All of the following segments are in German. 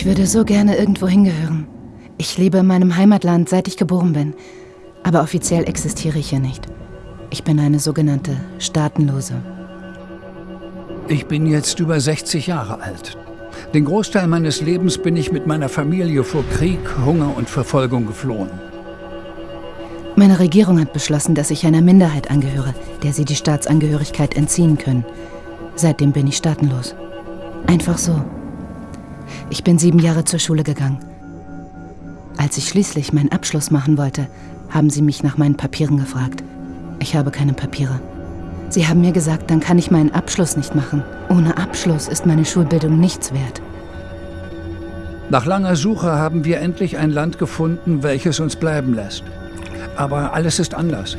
Ich würde so gerne irgendwo hingehören. Ich lebe in meinem Heimatland, seit ich geboren bin. Aber offiziell existiere ich hier nicht. Ich bin eine sogenannte Staatenlose. Ich bin jetzt über 60 Jahre alt. Den Großteil meines Lebens bin ich mit meiner Familie vor Krieg, Hunger und Verfolgung geflohen. Meine Regierung hat beschlossen, dass ich einer Minderheit angehöre, der sie die Staatsangehörigkeit entziehen können. Seitdem bin ich staatenlos. Einfach so. Ich bin sieben Jahre zur Schule gegangen. Als ich schließlich meinen Abschluss machen wollte, haben sie mich nach meinen Papieren gefragt. Ich habe keine Papiere. Sie haben mir gesagt, dann kann ich meinen Abschluss nicht machen. Ohne Abschluss ist meine Schulbildung nichts wert. Nach langer Suche haben wir endlich ein Land gefunden, welches uns bleiben lässt. Aber alles ist anders.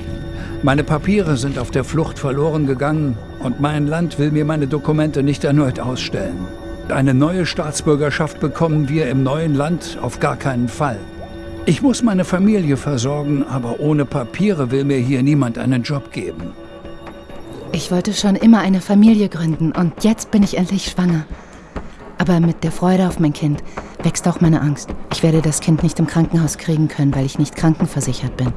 Meine Papiere sind auf der Flucht verloren gegangen und mein Land will mir meine Dokumente nicht erneut ausstellen. Eine neue Staatsbürgerschaft bekommen wir im neuen Land auf gar keinen Fall. Ich muss meine Familie versorgen, aber ohne Papiere will mir hier niemand einen Job geben. Ich wollte schon immer eine Familie gründen und jetzt bin ich endlich schwanger. Aber mit der Freude auf mein Kind wächst auch meine Angst. Ich werde das Kind nicht im Krankenhaus kriegen können, weil ich nicht krankenversichert bin.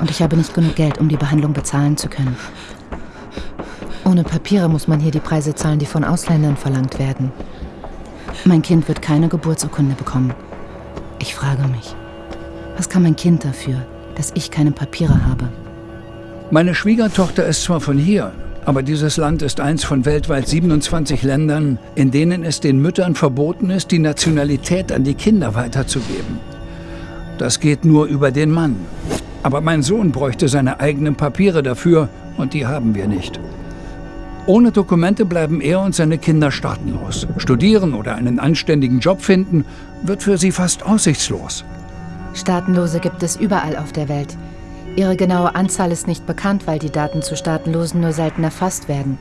Und ich habe nicht genug Geld, um die Behandlung bezahlen zu können. Ohne Papiere muss man hier die Preise zahlen, die von Ausländern verlangt werden. Mein Kind wird keine Geburtsurkunde bekommen. Ich frage mich, was kann mein Kind dafür, dass ich keine Papiere habe? Meine Schwiegertochter ist zwar von hier, aber dieses Land ist eins von weltweit 27 Ländern, in denen es den Müttern verboten ist, die Nationalität an die Kinder weiterzugeben. Das geht nur über den Mann. Aber mein Sohn bräuchte seine eigenen Papiere dafür und die haben wir nicht. Ohne Dokumente bleiben er und seine Kinder staatenlos. Studieren oder einen anständigen Job finden, wird für sie fast aussichtslos. Staatenlose gibt es überall auf der Welt. Ihre genaue Anzahl ist nicht bekannt, weil die Daten zu Staatenlosen nur selten erfasst werden.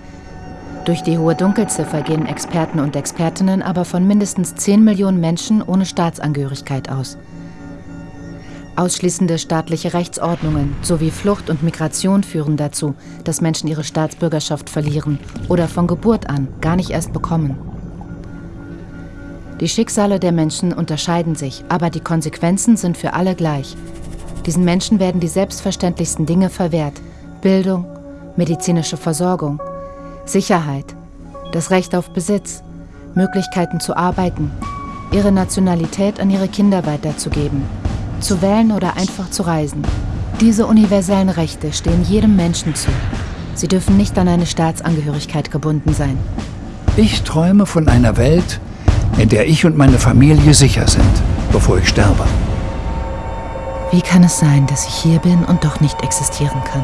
Durch die hohe Dunkelziffer gehen Experten und Expertinnen aber von mindestens 10 Millionen Menschen ohne Staatsangehörigkeit aus. Ausschließende staatliche Rechtsordnungen sowie Flucht und Migration führen dazu, dass Menschen ihre Staatsbürgerschaft verlieren oder von Geburt an gar nicht erst bekommen. Die Schicksale der Menschen unterscheiden sich, aber die Konsequenzen sind für alle gleich. Diesen Menschen werden die selbstverständlichsten Dinge verwehrt. Bildung, medizinische Versorgung, Sicherheit, das Recht auf Besitz, Möglichkeiten zu arbeiten, ihre Nationalität an ihre Kinder weiterzugeben zu wählen oder einfach zu reisen. Diese universellen Rechte stehen jedem Menschen zu. Sie dürfen nicht an eine Staatsangehörigkeit gebunden sein. Ich träume von einer Welt, in der ich und meine Familie sicher sind, bevor ich sterbe. Wie kann es sein, dass ich hier bin und doch nicht existieren kann?